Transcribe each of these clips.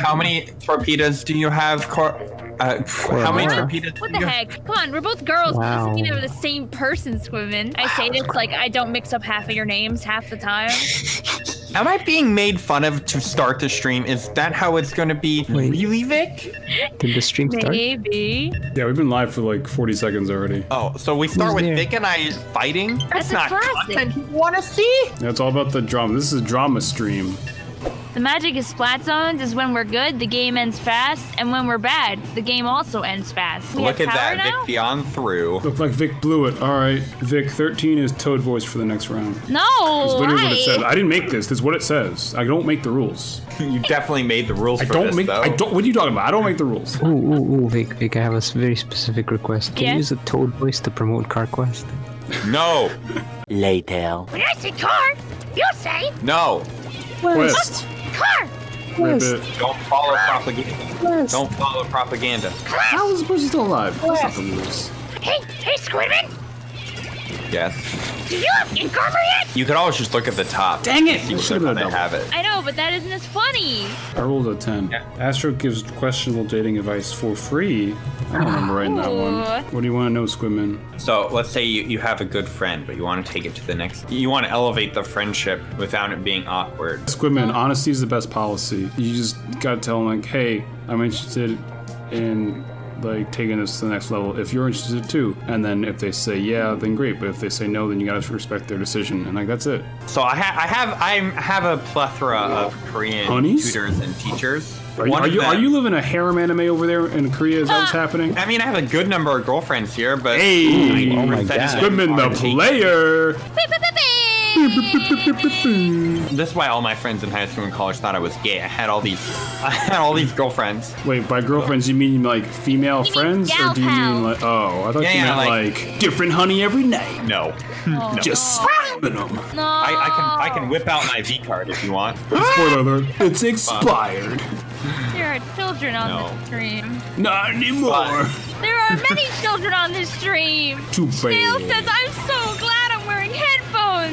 how many torpedoes do you have, Cor? Uh, how many more. torpedoes? What the heck? Come on, we're both girls. Wow. Wow. You know, the same person swimming. I say this like I don't mix up half of your names half the time. Am I being made fun of to start the stream? Is that how it's going to be? Wait. Really, Vic? Did the stream start? Maybe. Yeah, we've been live for like 40 seconds already. Oh, so we start Who's with there? Vic and I fighting? That's, a not classic. content you want to see. Yeah, it's all about the drama. This is a drama stream. The magic of splat zones is when we're good, the game ends fast, and when we're bad, the game also ends fast. We Look at that, now? Vic beyond through. Looked like Vic blew it. All right, Vic, 13 is Toad voice for the next round. No, That's literally what it says. I didn't make this. This is what it says. I don't make the rules. You definitely made the rules I for don't this, make. though. I don't. What are you talking about? I don't make the rules. Ooh, ooh, ooh, Vic, Vic, I have a s- very specific request. Can Yes? you use a Toad voice to promote CarQuest? No, Later. When I say car, you say no. Quest. Car. Ribbit. Don't follow propaganda. Don't follow propaganda. How is this person still alive? That's not the rules. Hey, hey, Squidman, Yes. do you have ink yet? You could always just look at the top. Dang it! You should have not been they a have it. I know, but that isn't as funny. I rolled a 10. Astro gives questionable dating advice for free. I don't remember writing that one. What do you want to know, Squidman? So let's say you, you have a good friend, but you want to take it to the next. You want to elevate the friendship without it being awkward. Squidman, honesty is the best policy. You just gotta tell them like, hey, I'm interested in like taking this to the next level if you're interested too. And then if they say yeah, then great. But if they say no, then you gotta respect their decision. And like that's it. So I, ha- I have I have a plethora of Korean Honeys? tutors and teachers. Are you are you, are you living a harem anime over there in Korea? Is that what's happening? I mean, I have a good number of girlfriends here, but Hey, oh my 90% God. of them Squidman the teachers. player. Beep, beep, beep, beep. This is why all my friends in high school and college thought I was gay. I had all these, I had all these girlfriends. Wait, by girlfriends you mean like female mean friends, or do you mean like oh, I thought Yeah, you yeah, meant like- like, different honey every night, No, Oh, just no. slapping them. No. I, I can I can whip out my V card if you want. Spoiler alert, it's expired. There are children on No. this stream. Not anymore. There are many children on this stream. Too Snail bad. says, I'm so glad I'm wearing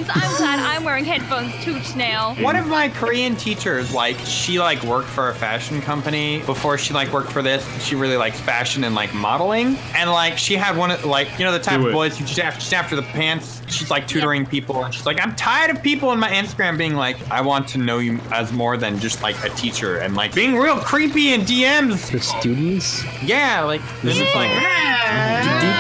headphones. I'm glad I'm wearing headphones too, Snail. One of my Korean teachers, like, she like worked for a fashion company before she like worked for this. She really likes fashion and like modeling, and like she had one of like you know the type Do of it. boys who just after, just after the pants. She's like tutoring people, and she's like, I'm tired of people in my Instagram being like, I want to know you as more than just like a teacher, and like being real creepy in DMs. The students? Yeah, like this is like.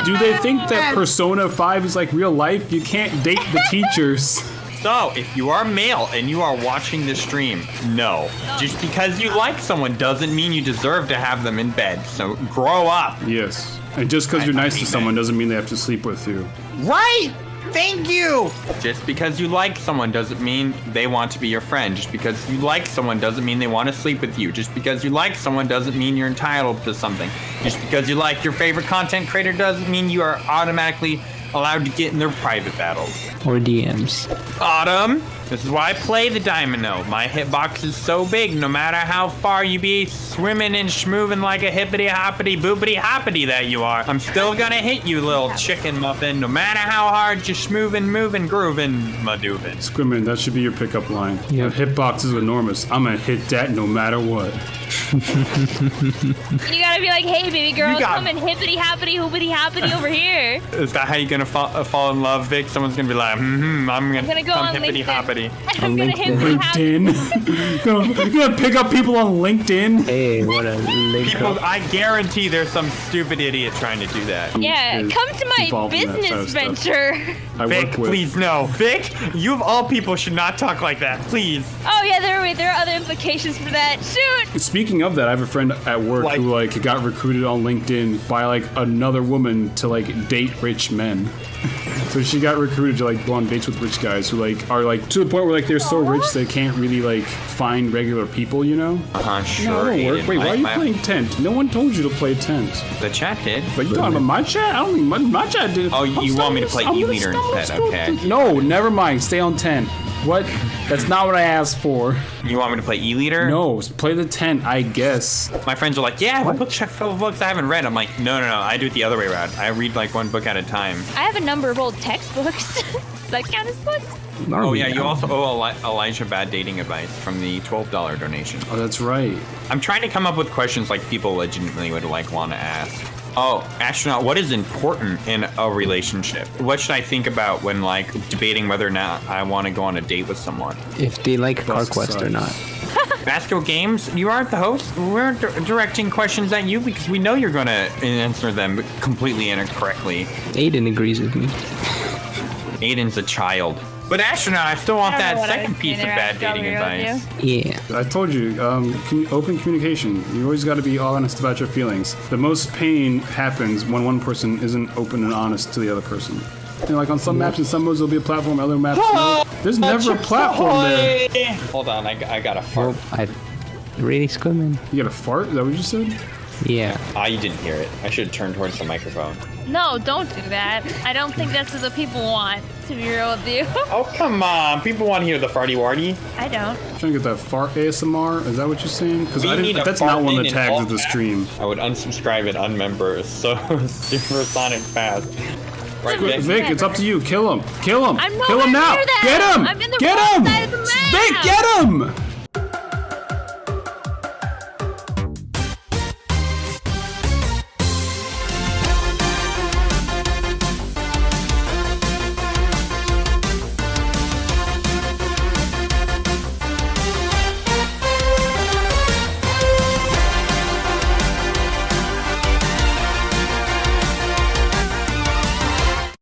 Do, do they think that Persona 5 is like real life? You can't date the teachers. So, if you are male and you are watching this stream, no. Just because you like someone doesn't mean you deserve to have them in bed. So, grow up. Yes. And just because you're I- I nice to someone men. doesn't mean they have to sleep with you. Right! Thank you! Just because you like someone doesn't mean they want to be your friend. Just because you like someone doesn't mean they want to sleep with you. Just because you like someone doesn't mean you're entitled to something. Just because you like your favorite content creator doesn't mean you are automatically allowed to get in their private battles. Or DMs? Autumn. This is why I play the Domino. My hitbox is so big, no matter how far you be swimming and schmoving like a hippity hoppity boopity hoppity that you are, I'm still gonna hit you, little chicken muffin, no matter how hard you're schmoving, moving, grooving, madooving. Squidman, that should be your pickup line. Yep. The hitbox is enormous. I'm gonna hit that no matter what. You gotta be like, hey, baby girl, You got- come and hippity hoppity hoopity hoppity over here. Is that how you're gonna fall, uh, fall in love, Vic? Someone's gonna be like, hmm, I'm gonna, I'm gonna go come on hippity LinkedIn. hoppity. I'm gonna LinkedIn. hippity hoppity. LinkedIn. gonna, gonna pick up people on LinkedIn? Hey, what a link People, up. I guarantee there's some stupid idiot trying to do that. Yeah, is come to my involved in that business kind of stuff. venture. Vic, with. please no. Vic, you of all people should not talk like that, please. Oh yeah, there wait, there are other implications for that. Shoot! Speaking of that, I have a friend at work Like- who like got recruited on LinkedIn by like another woman to like date rich men. So she got recruited to like go on dates with rich guys who like are like to the point where like they're so rich they can't really like find regular people, you know? Uh-huh, sure. no, it work. Wait, why are you playing tent? No one told you to play tent. The chat did. But you talking about my chat? I don't think my, my chat did. Oh, you- want me to play E-liter instead, okay. No, never mind. Stay on tent. What? That's not what I asked for. You want me to play E-liter? No, play the tent, I guess. My friends are like, yeah, I have a bookshelf full of books I haven't read. I'm like, no, no, no. I do it the other way around. I read like one book at a time. I have a number of old textbooks. Does that count as books? Oh yeah, you also owe Eli- Elijah bad dating advice from the twelve dollar donation. Oh, that's right. I'm trying to come up with questions like people legitimately would like want to ask. Oh, astronaut, what is important in a relationship? What should I think about when like debating whether or not I want to go on a date with someone? If they like Bust CarQuest or not. Basco Games, you aren't the host. We're di- directing questions at you because we know you're going to answer them completely incorrectly. Aiden agrees with me. Aiden's a child. But astronaut, I still want I that know what I second piece of bad dating advice. Yeah. I told you, um, commu- open communication. You always got to be honest about your feelings. The most pain happens when one person isn't open and honest to the other person. You know, like on some maps and some modes, there'll be a platform, other maps, no. There's never a platform there. Hold on, I, I got a Well, fart. I really squimming. You got a fart? Is that what you said? Yeah. Ah, you didn't hear it. I should have turned towards the microphone. No, don't do that. I don't think that's what the people want, to be real with you. Oh, come on. People want to hear the farty warty. I don't. I'm Trying to get that fart ASMR? Is that what you're saying? Because I didn't. That's not one of the tags of the stream. I would unsubscribe and unmember so supersonic fast. Right, Vic, Vic? Vic, it's up to you. Kill him. Kill him. I'm Kill him now. near them. Get him. I'm in the Get wrong him. side of the Vic, map. get him.